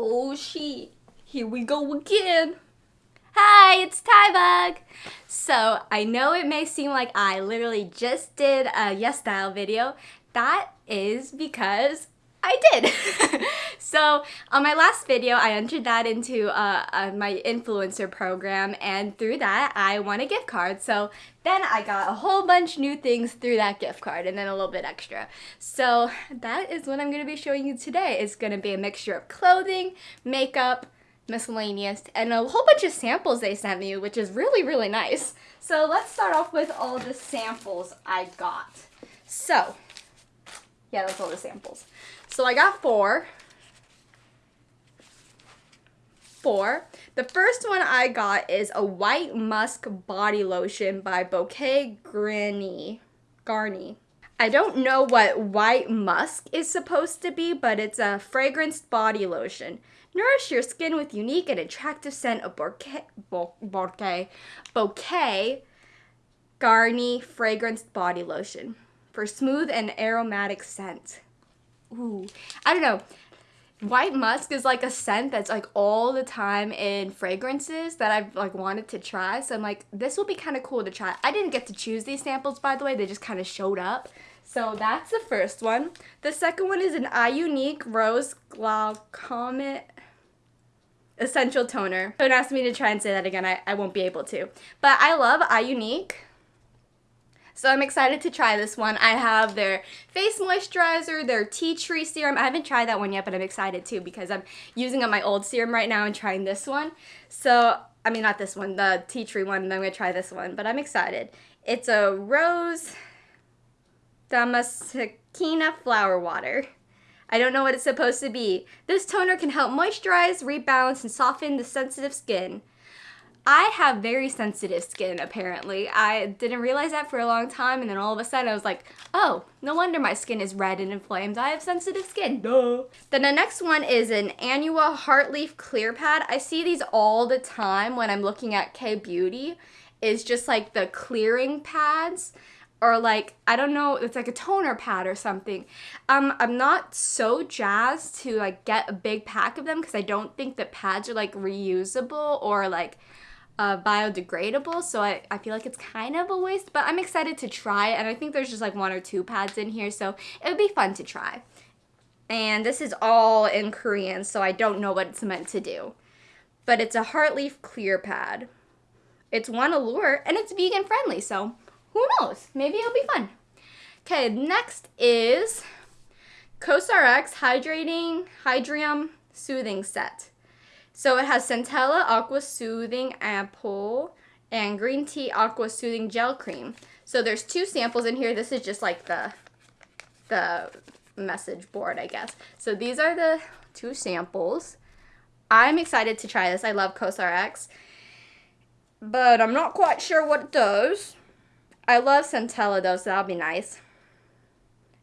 Oh shit, here we go again. Hi, it's Tybug. So I know it may seem like I literally just did a Yes Style video. That is because I did. so on my last video, I entered that into uh, uh, my influencer program and through that, I won a gift card. So then I got a whole bunch new things through that gift card and then a little bit extra. So that is what I'm going to be showing you today. It's going to be a mixture of clothing, makeup, miscellaneous, and a whole bunch of samples they sent me, which is really, really nice. So let's start off with all the samples I got. So, yeah, that's all the samples. So I got four. Four. The first one I got is a White Musk Body Lotion by Bouquet Garni. Garni. I don't know what white musk is supposed to be, but it's a fragranced body lotion. Nourish your skin with unique and attractive scent of bouquet, bouquet, bouquet Garni fragranced body lotion for smooth and aromatic scent. Ooh, I don't know. White musk is like a scent that's like all the time in fragrances that I've like wanted to try. So I'm like, this will be kind of cool to try. I didn't get to choose these samples, by the way. They just kind of showed up. So that's the first one. The second one is an iUNIK Rose Glaucomate Essential Toner. Don't ask me to try and say that again. I, I won't be able to. But I love iUNIK. So I'm excited to try this one. I have their face moisturizer, their tea tree serum. I haven't tried that one yet, but I'm excited too because I'm using up my old serum right now and trying this one. So, I mean, not this one, the tea tree one, and I'm going to try this one, but I'm excited. It's a rose damascena flower water. I don't know what it's supposed to be. This toner can help moisturize, rebalance, and soften the sensitive skin. I have very sensitive skin, apparently. I didn't realize that for a long time, and then all of a sudden I was like, oh, no wonder my skin is red and inflamed. I have sensitive skin, duh. Then the next one is an Anua Heartleaf Clear Pad. I see these all the time when I'm looking at K-Beauty. It's just like the clearing pads or like I don't know, it's like a toner pad or something. Um, I'm not so jazzed to like get a big pack of them because I don't think that pads are like reusable or like uh, biodegradable, so I, I feel like it's kind of a waste, but I'm excited to try and I think there's just like one or two pads in here, so it would be fun to try. And this is all in Korean, so I don't know what it's meant to do. But it's a Heartleaf Clear Pad. It's one allure, and it's vegan friendly, so who knows? Maybe it'll be fun. Okay, next is COSRX Hydrating Hydrium Soothing Set. So it has Centella Aqua Soothing Ampoule and Green Tea Aqua Soothing Gel Cream. So there's two samples in here. This is just like the, the message board, I guess. So these are the two samples. I'm excited to try this. I love COSRX. But I'm not quite sure what it does. I love Centella though, so that'll be nice.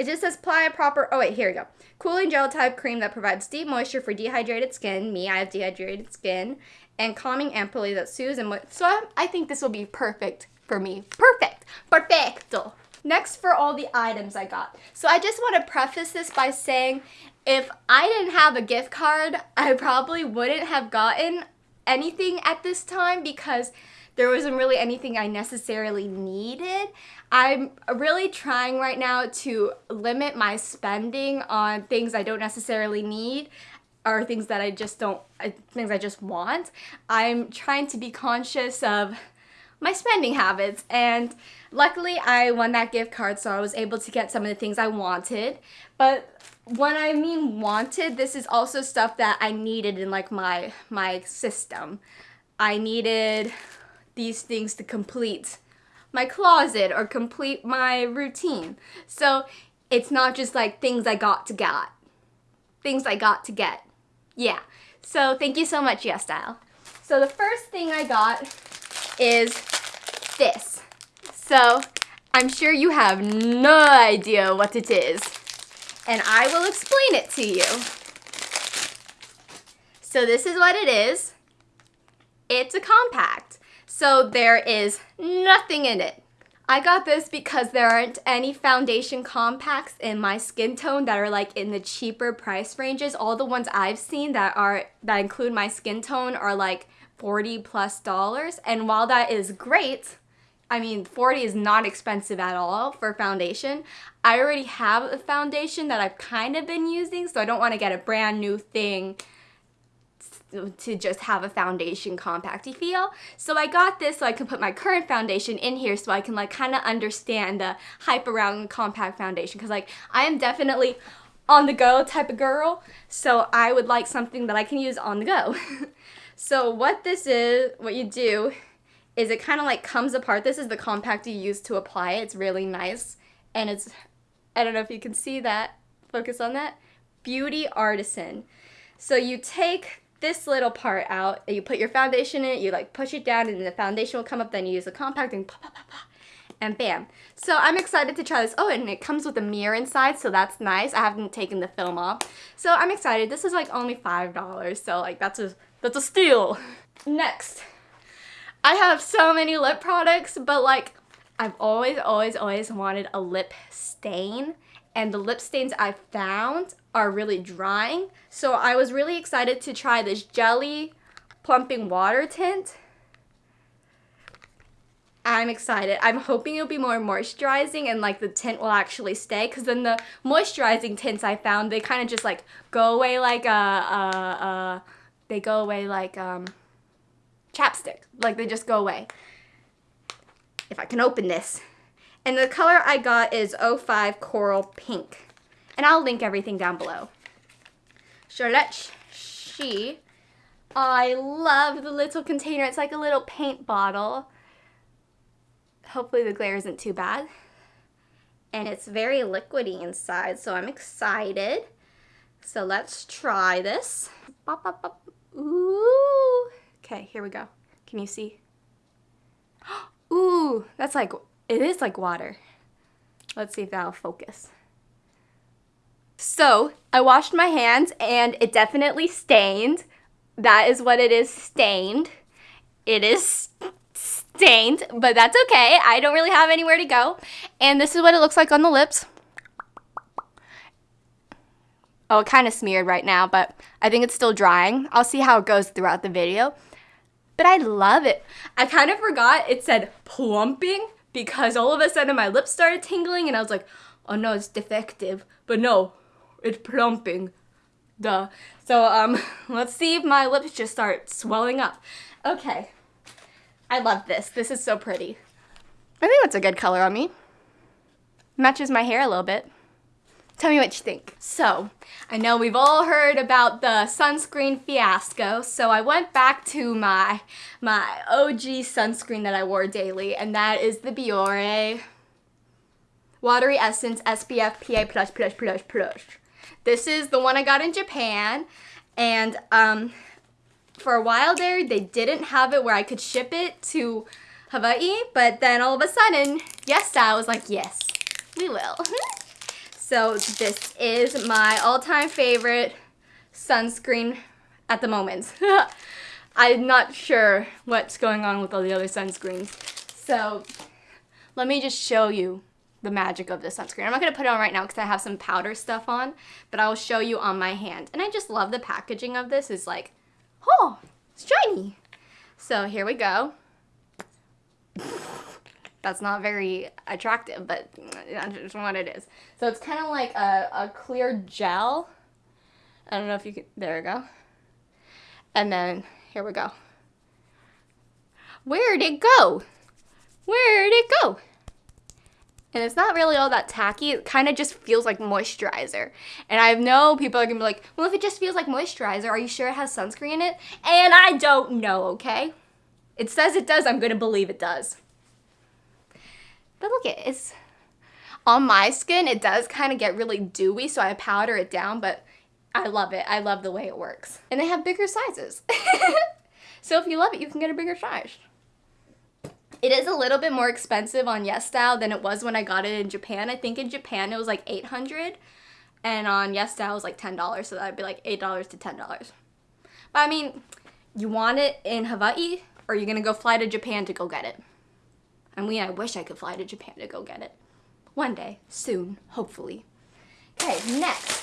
It just says apply a proper, oh wait, here we go. Cooling gel type cream that provides deep moisture for dehydrated skin. Me, I have dehydrated skin. And calming ampoule that soothes and, so I, I think this will be perfect for me. Perfect. Perfecto. Next for all the items I got. So I just want to preface this by saying if I didn't have a gift card, I probably wouldn't have gotten anything at this time because there wasn't really anything I necessarily needed. I'm really trying right now to limit my spending on things I don't necessarily need or things that I just don't, uh, things I just want. I'm trying to be conscious of my spending habits and luckily I won that gift card so I was able to get some of the things I wanted but when I mean wanted this is also stuff that I needed in like my my system I needed these things to complete my closet or complete my routine. So it's not just like things I got to get. Things I got to get. Yeah. So thank you so much, Yes Style. So the first thing I got is this. So I'm sure you have no idea what it is. And I will explain it to you. So this is what it is. It's a compact. So there is nothing in it. I got this because there aren't any foundation compacts in my skin tone that are like in the cheaper price ranges. All the ones I've seen that are that include my skin tone are like 40 plus dollars. And while that is great, I mean, 40 is not expensive at all for foundation. I already have a foundation that I've kind of been using, so I don't want to get a brand new thing to just have a foundation compacty feel. So I got this so I can put my current foundation in here so I can like kind of understand the hype around compact foundation because like I am definitely on the go type of girl. So I would like something that I can use on the go. so what this is, what you do is it kind of like comes apart. This is the compact you use to apply it. It's really nice. And it's, I don't know if you can see that. Focus on that. Beauty Artisan. So you take this little part out, you put your foundation in it, you like push it down and the foundation will come up, then you use the compact and pop, pop, pop, and bam. So I'm excited to try this. Oh, and it comes with a mirror inside, so that's nice. I haven't taken the film off. So I'm excited. This is like only $5, so like that's a, that's a steal. Next, I have so many lip products, but like I've always, always, always wanted a lip stain. And the lip stains I found are really drying. So I was really excited to try this Jelly Plumping Water Tint. I'm excited. I'm hoping it'll be more moisturizing and like the tint will actually stay because then the moisturizing tints I found, they kind of just like go away like a, a, a, they go away like um, chapstick. Like they just go away. If I can open this. And the color I got is 05 Coral Pink. And I'll link everything down below. Charlotte She. I love the little container. It's like a little paint bottle. Hopefully the glare isn't too bad. And it's very liquidy inside, so I'm excited. So let's try this. Bop, bop, bop. Ooh. Okay, here we go. Can you see? Ooh, that's like, it is like water. Let's see if that'll focus. So, I washed my hands and it definitely stained. That is what it is, stained. It is stained, but that's okay. I don't really have anywhere to go. And this is what it looks like on the lips. Oh, it kind of smeared right now, but I think it's still drying. I'll see how it goes throughout the video but I love it. I kind of forgot it said plumping because all of a sudden my lips started tingling and I was like, oh no, it's defective. But no, it's plumping. Duh. So um, let's see if my lips just start swelling up. Okay. I love this. This is so pretty. I think that's a good color on me. Matches my hair a little bit. Tell me what you think. So, I know we've all heard about the sunscreen fiasco, so I went back to my, my OG sunscreen that I wore daily, and that is the Biore Watery Essence SPF PA+++++. Plus. This is the one I got in Japan, and um, for a while there, they didn't have it where I could ship it to Hawaii, but then all of a sudden, yes, I was like, yes, we will. So this is my all-time favorite sunscreen at the moment. I'm not sure what's going on with all the other sunscreens. So let me just show you the magic of this sunscreen. I'm not going to put it on right now because I have some powder stuff on, but I will show you on my hand. And I just love the packaging of this. It's like, oh, it's shiny. So here we go that's not very attractive, but that's what it is. So it's kind of like a, a clear gel. I don't know if you can, there we go. And then, here we go. Where'd it go? Where'd it go? And it's not really all that tacky. It kind of just feels like moisturizer. And I know people are going to be like, well, if it just feels like moisturizer, are you sure it has sunscreen in it? And I don't know, okay? It says it does. I'm going to believe it does. But look, it is on my skin, it does kind of get really dewy, so I powder it down, but I love it. I love the way it works. And they have bigger sizes. so if you love it, you can get a bigger size. It is a little bit more expensive on YesStyle than it was when I got it in Japan. I think in Japan it was like 800 and on YesStyle it was like $10, so that'd be like $8 to $10. But I mean, you want it in Hawaii or you're gonna go fly to Japan to go get it? I mean, I wish I could fly to Japan to go get it. One day, soon, hopefully. Okay, next.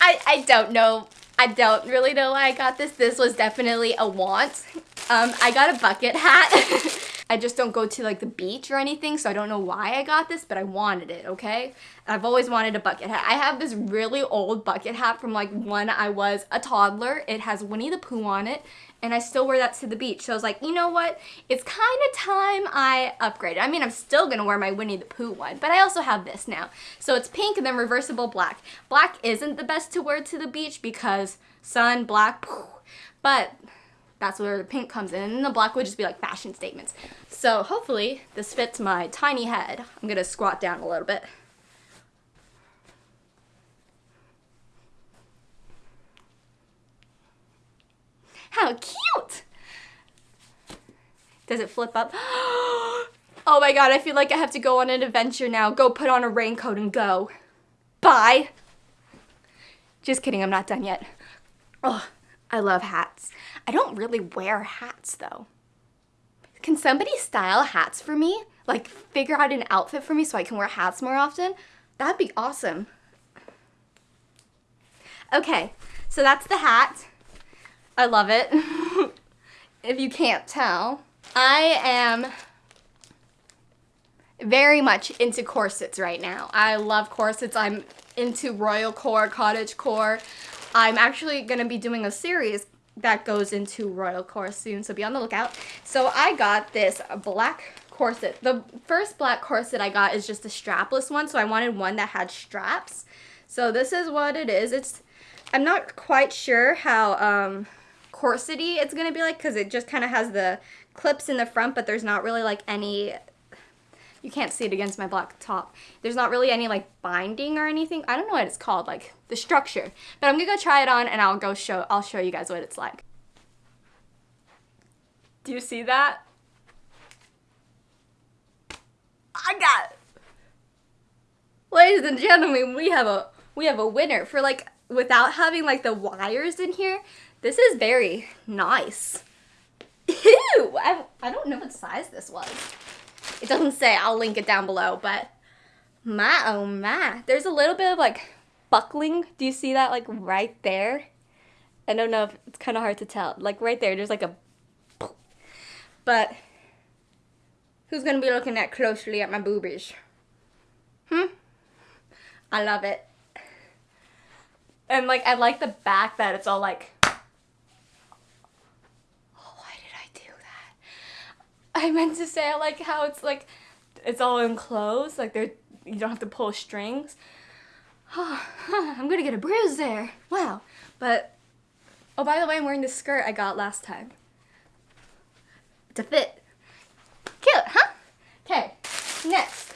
I, I don't know. I don't really know why I got this. This was definitely a want. Um, I got a bucket hat. I just don't go to like the beach or anything, so I don't know why I got this, but I wanted it, okay? I've always wanted a bucket hat. I have this really old bucket hat from like when I was a toddler. It has Winnie the Pooh on it, and I still wear that to the beach. So I was like, you know what? It's kind of time I upgraded. I mean, I'm still gonna wear my Winnie the Pooh one, but I also have this now. So it's pink and then reversible black. Black isn't the best to wear to the beach because sun, black, but that's where the pink comes in. And the black would just be like fashion statements. So hopefully this fits my tiny head. I'm gonna squat down a little bit. How cute! Does it flip up? Oh my god, I feel like I have to go on an adventure now. Go put on a raincoat and go. Bye. Just kidding, I'm not done yet. Oh, I love hats. I don't really wear hats though. Can somebody style hats for me? Like figure out an outfit for me so I can wear hats more often? That'd be awesome. Okay, so that's the hat. I love it. if you can't tell. I am very much into corsets right now. I love corsets. I'm into royal core, cottage core. I'm actually going to be doing a series that goes into royal core soon, so be on the lookout. So I got this black corset. The first black corset I got is just a strapless one, so I wanted one that had straps. So this is what it is. It's I'm not quite sure how um, corsety it's going to be like because it just kind of has the clips in the front, but there's not really like any you can't see it against my black top. There's not really any like binding or anything. I don't know what it's called, like the structure. But I'm gonna go try it on and I'll go show, I'll show you guys what it's like. Do you see that? I got it. Ladies and gentlemen, we have a we have a winner for like without having like the wires in here. This is very nice. Ew! I, I don't know what size this was. It doesn't say, I'll link it down below, but my oh my. There's a little bit of like buckling. Do you see that like right there? I don't know if it's kind of hard to tell. Like right there, there's like a but who's gonna be looking that closely at my boobies? Hmm? I love it. And like I like the back that it's all like I meant to say I like how it's like it's all enclosed, like there you don't have to pull strings. Oh, I'm gonna get a bruise there. Wow. But oh by the way, I'm wearing this skirt I got last time. To fit. Cute, huh? Okay, next.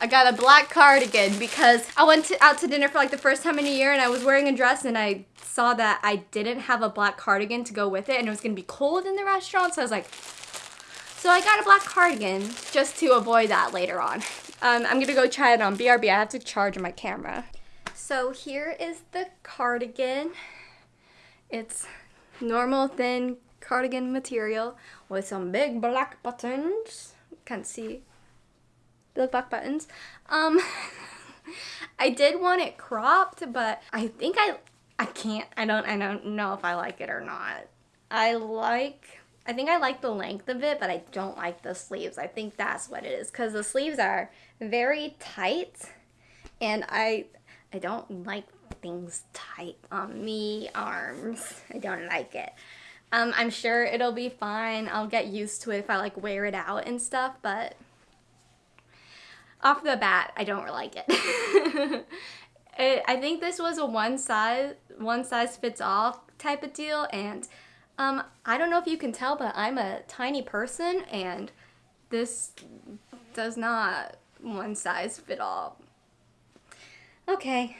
I got a black cardigan because I went to, out to dinner for like the first time in a year and I was wearing a dress and I saw that I didn't have a black cardigan to go with it and it was gonna be cold in the restaurant so I was like so I got a black cardigan just to avoid that later on. Um, I'm gonna go try it on BRB. I have to charge my camera. So here is the cardigan. It's normal thin cardigan material with some big black buttons. Can't see the black buttons. Um, I did want it cropped, but I think I I can't. I don't. I don't know if I like it or not. I like I think I like the length of it, but I don't like the sleeves. I think that's what it is because the sleeves are very tight and I I don't like things tight on me arms. I don't like it. Um, I'm sure it'll be fine. I'll get used to it if I like wear it out and stuff, but off the bat, I don't like it. it I think this was a one size one size fits all type of deal and um, I don't know if you can tell, but I'm a tiny person and this does not one size fit all. Okay.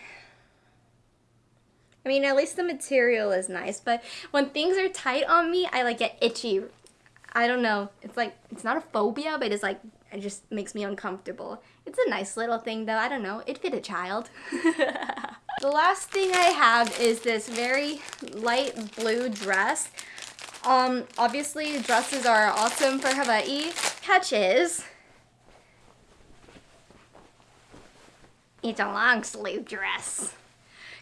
I mean, at least the material is nice, but when things are tight on me, I like get itchy. I don't know. It's like, it's not a phobia, but it's like, it just makes me uncomfortable. It's a nice little thing though. I don't know. It fit a child. the last thing I have is this very light blue dress. Um, obviously dresses are awesome for Hawaii. catch is it's a long sleeve dress.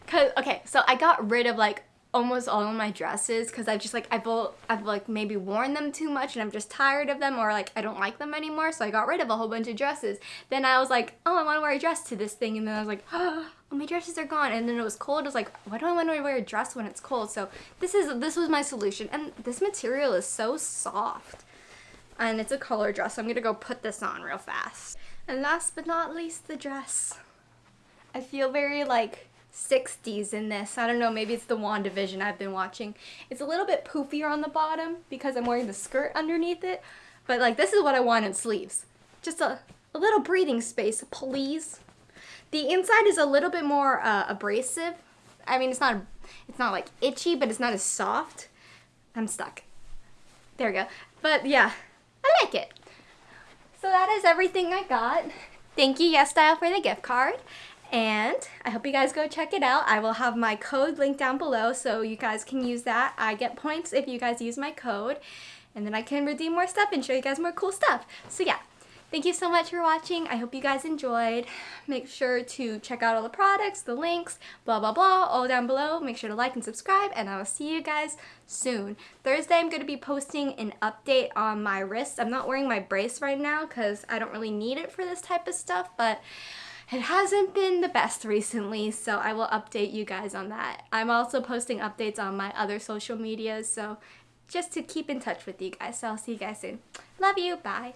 Cause okay, so I got rid of like almost all of my dresses because I've just like I've I've like maybe worn them too much and I'm just tired of them or like I don't like them anymore. So I got rid of a whole bunch of dresses. Then I was like, oh, I want to wear a dress to this thing, and then I was like, oh, my dresses are gone. And then it was cold. I was like, why do I want to wear a dress when it's cold? So this is this was my solution. And this material is so soft, and it's a color dress. So I'm gonna go put this on real fast. And last but not least, the dress. I feel very like 60s in this. I don't know, maybe it's the WandaVision I've been watching. It's a little bit poofier on the bottom because I'm wearing the skirt underneath it. But like this is what I want in sleeves. Just a, a little breathing space, please. The inside is a little bit more uh, abrasive. I mean, it's not it's not like itchy, but it's not as soft. I'm stuck. There we go. But yeah, I like it. So that is everything I got. Thank you, Yes Style, for the gift card. And I hope you guys go check it out. I will have my code linked down below so you guys can use that. I get points if you guys use my code. And then I can redeem more stuff and show you guys more cool stuff. So yeah, thank you so much for watching. I hope you guys enjoyed. Make sure to check out all the products, the links, blah, blah, blah, all down below. Make sure to like and subscribe, and I will see you guys soon. Thursday, I'm going to be posting an update on my wrist. I'm not wearing my brace right now because I don't really need it for this type of stuff, but it hasn't been the best recently, so I will update you guys on that. I'm also posting updates on my other social medias, so just to keep in touch with you guys. So I'll see you guys soon. Love you. Bye.